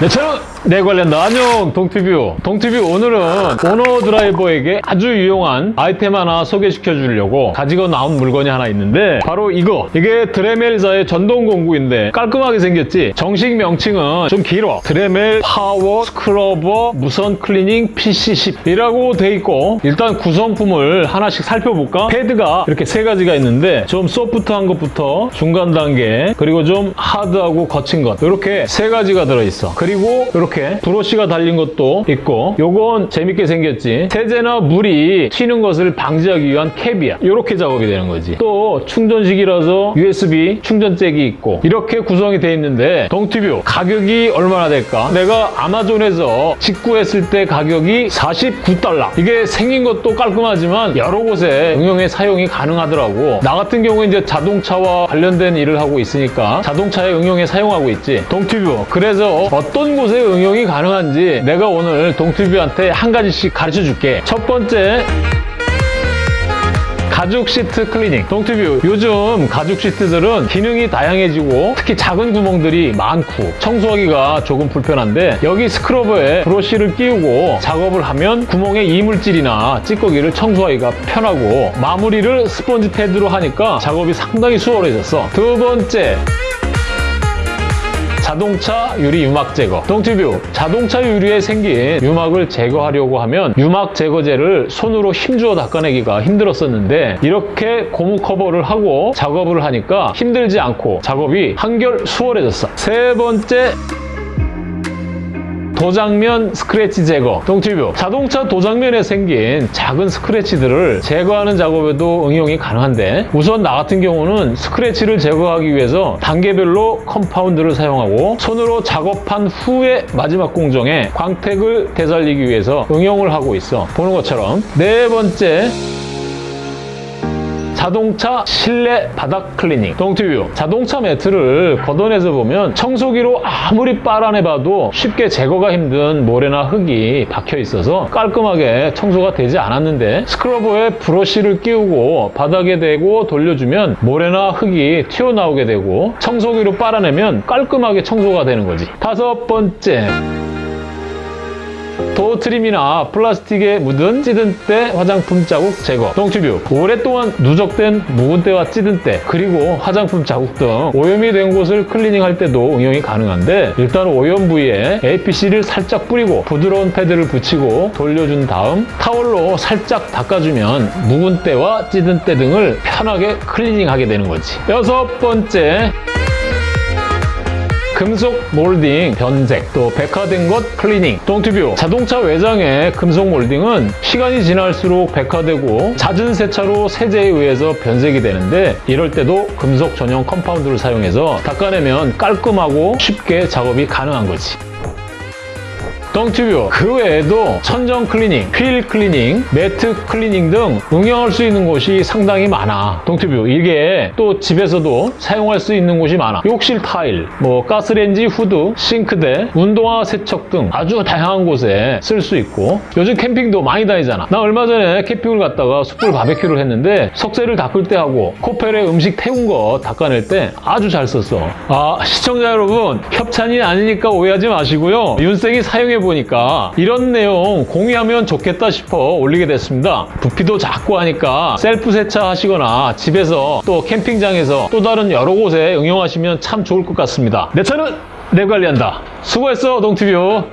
내 차는 내가 관리한다. 안녕 동티뷰. 동티뷰 오늘은 오너 드라이버에게 아주 유용한 아이템 하나 소개시켜 주려고 가지고 나온 물건이 하나 있는데 바로 이거. 이게 드레멜사의 전동 공구인데 깔끔하게 생겼지? 정식 명칭은 좀 길어. 드레멜 power scrubber 무선 클리닝 PC10 이라고 돼 있고 일단 구성품을 하나씩 살펴볼까? 패드가 이렇게 세 가지가 있는데 좀 소프트한 것부터 중간 단계 그리고 좀 하드하고 거친 것 이렇게 세 가지가 들어있어. 그리고 이렇게 브러쉬가 달린 것도 있고 요건 재밌게 생겼지. 세제나 물이 튀는 것을 방지하기 위한 캡이야. 이렇게 작업이 되는 거지. 또 충전식이라서 USB 충전잭이 있고 이렇게 구성이 돼 있는데 동티뷰 가격이 얼마나 될까? 내가 아마존에서 직구했을 때 가격이 49달러. 이게 생긴 것도 깔끔하지만 여러 곳에 응용해 사용이 가능하더라고. 나 같은 경우에 이제 자동차와 관련된 일을 하고 있으니까 자동차에 응용해 사용하고 있지. 동티뷰. 그래서 어떤 곳에 응용이 가능한지 내가 오늘 동티뷰한테 한 가지씩 가르쳐 줄게. 첫 번째 가죽 시트 클리닝 동티뷰 요즘 가죽 시트들은 기능이 다양해지고 특히 작은 구멍들이 많고 청소하기가 조금 불편한데 여기 scrubber에 브러쉬를 끼우고 작업을 하면 구멍에 이물질이나 찌꺼기를 청소하기가 편하고 마무리를 스펀지 패드로 하니까 작업이 상당히 수월해졌어 두 번째 자동차 유리 유막 제거. 동티뷰 자동차 유리에 생긴 유막을 제거하려고 하면 유막 제거제를 손으로 힘주어 닦아내기가 힘들었었는데 이렇게 고무 커버를 하고 작업을 하니까 힘들지 않고 작업이 한결 수월해졌어. 세 번째 도장면 스크래치 제거. 동티뷰. 자동차 도장면에 생긴 작은 스크래치들을 제거하는 작업에도 응용이 가능한데 우선 나 같은 경우는 스크래치를 제거하기 위해서 단계별로 컴파운드를 사용하고 손으로 작업한 후에 마지막 공정에 광택을 되살리기 위해서 응용을 하고 있어. 보는 것처럼. 네 번째 자동차 실내 바닥 클리닝. 동티뷰. 자동차 매트를 걷어내서 보면 청소기로 아무리 빨아내봐도 쉽게 제거가 힘든 모래나 흙이 박혀 있어서 깔끔하게 청소가 되지 않았는데 scrubber에 브러쉬를 끼우고 바닥에 대고 돌려주면 모래나 흙이 튀어나오게 되고 청소기로 빨아내면 깔끔하게 청소가 되는 거지. 다섯 번째 door trim이나 플라스틱에 묻은 찌든 때 화장품 자국 제거. 동티뷰. 오랫동안 누적된 묵은 때와 찌든 때 그리고 화장품 자국 등 오염이 된 곳을 클리닝할 때도 응용이 가능한데 일단 오염 부위에 APC를 살짝 뿌리고 부드러운 패드를 붙이고 돌려준 다음 타월로 살짝 닦아주면 묵은 때와 찌든 때 등을 편하게 클리닝하게 되는 거지. 여섯 번째 금속 몰딩 변색, 또 백화된 것 클리닝, 동티뷰 자동차 외장의 금속 몰딩은 시간이 지날수록 백화되고 잦은 세차로 세제에 의해서 변색이 되는데 이럴 때도 금속 전용 컴파운드를 사용해서 닦아내면 깔끔하고 쉽게 작업이 가능한 거지. 동티뷰 그 외에도 천정 클리닝, 휠 클리닝, 매트 클리닝 등 응용할 수 있는 곳이 상당히 많아. 동티뷰 이게 또 집에서도 사용할 수 있는 곳이 많아. 욕실 타일, 뭐 가스레인지 후드, 싱크대, 운동화 세척 등 아주 다양한 곳에 쓸 수 있고 요즘 캠핑도 많이 다니잖아. 나 얼마 전에 캠핑을 갔다가 숯불 바베큐를 했는데 석쇠를 닦을 때 하고 코펠에 음식 태운 거 닦아낼 때 아주 잘 썼어. 아 시청자 여러분 협찬이 아니니까 오해하지 마시고요. 윤생이 사용해 보 니까 이런 내용 공유하면 좋겠다 싶어 올리게 됐습니다. 부피도 작고 하니까 셀프 세차 하시거나 집에서 또 캠핑장에서 또 다른 여러 곳에 응용하시면 참 좋을 것 같습니다. 내 차는 내 관리한다. 수고했어 동티뷰.